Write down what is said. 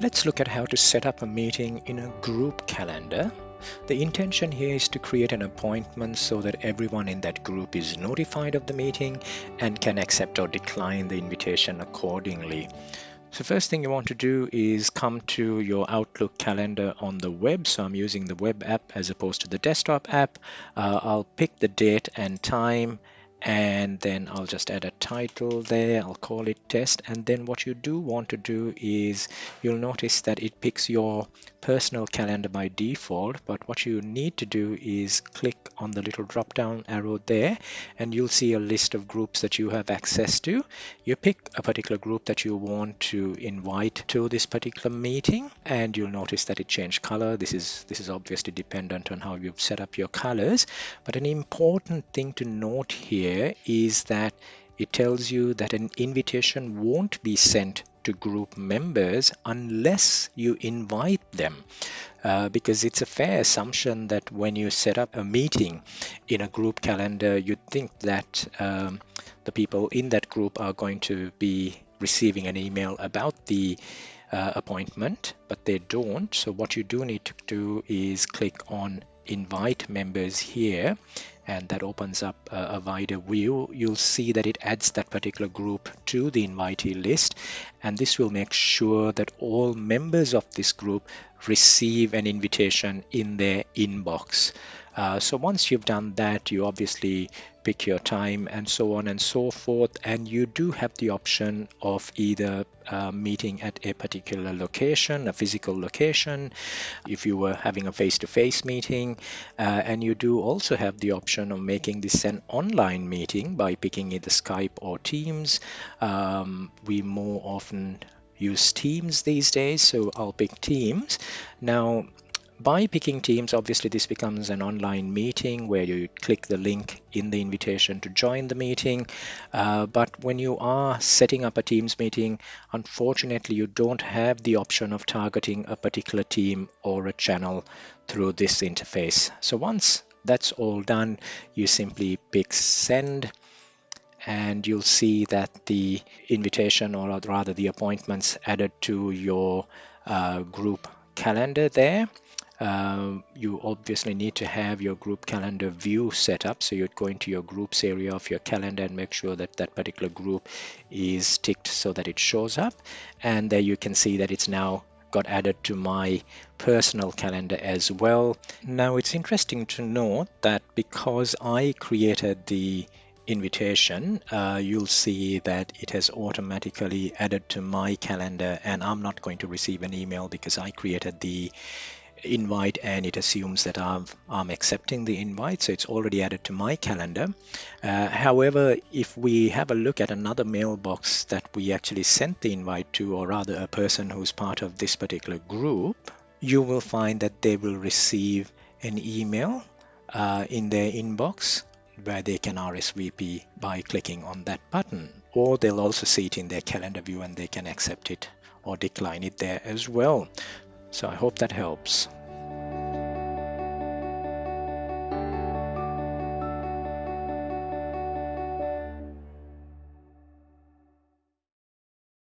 Let's look at how to set up a meeting in a group calendar. The intention here is to create an appointment so that everyone in that group is notified of the meeting and can accept or decline the invitation accordingly. So first thing you want to do is come to your Outlook calendar on the web. So I'm using the web app as opposed to the desktop app. Uh, I'll pick the date and time and then I'll just add a title there I'll call it test and then what you do want to do is you'll notice that it picks your personal calendar by default but what you need to do is click on the little drop down arrow there and you'll see a list of groups that you have access to. You pick a particular group that you want to invite to this particular meeting and you'll notice that it changed color. This is this is obviously dependent on how you've set up your colors. But an important thing to note here here is that it tells you that an invitation won't be sent to group members unless you invite them uh, because it's a fair assumption that when you set up a meeting in a group calendar you think that um, the people in that group are going to be receiving an email about the uh, appointment but they don't. So what you do need to do is click on invite members here and that opens up a, wider view. You'll see that it adds that particular group to the invitee list and this will make sure that all members of this group receive an invitation in their inbox uh, so once you've done that, you obviously pick your time and so on and so forth. And you do have the option of either uh, meeting at a particular location, a physical location, if you were having a face-to-face -face meeting. Uh, and you do also have the option of making this an online meeting by picking either Skype or Teams. Um, we more often use Teams these days, so I'll pick Teams. Now, by picking Teams, obviously this becomes an online meeting where you click the link in the invitation to join the meeting. Uh, but when you are setting up a Teams meeting, unfortunately, you don't have the option of targeting a particular team or a channel through this interface. So once that's all done, you simply pick send and you'll see that the invitation or rather the appointments added to your uh, group calendar there um, you obviously need to have your group calendar view set up. So you'd go into your groups area of your calendar and make sure that that particular group is ticked so that it shows up. And there you can see that it's now got added to my personal calendar as well. Now it's interesting to note that because I created the invitation uh, you'll see that it has automatically added to my calendar and I'm not going to receive an email because I created the invite and it assumes that I'm, I'm accepting the invite so it's already added to my calendar. Uh, however if we have a look at another mailbox that we actually sent the invite to or rather a person who's part of this particular group you will find that they will receive an email uh, in their inbox where they can RSVP by clicking on that button. Or they'll also see it in their calendar view and they can accept it or decline it there as well so I hope that helps.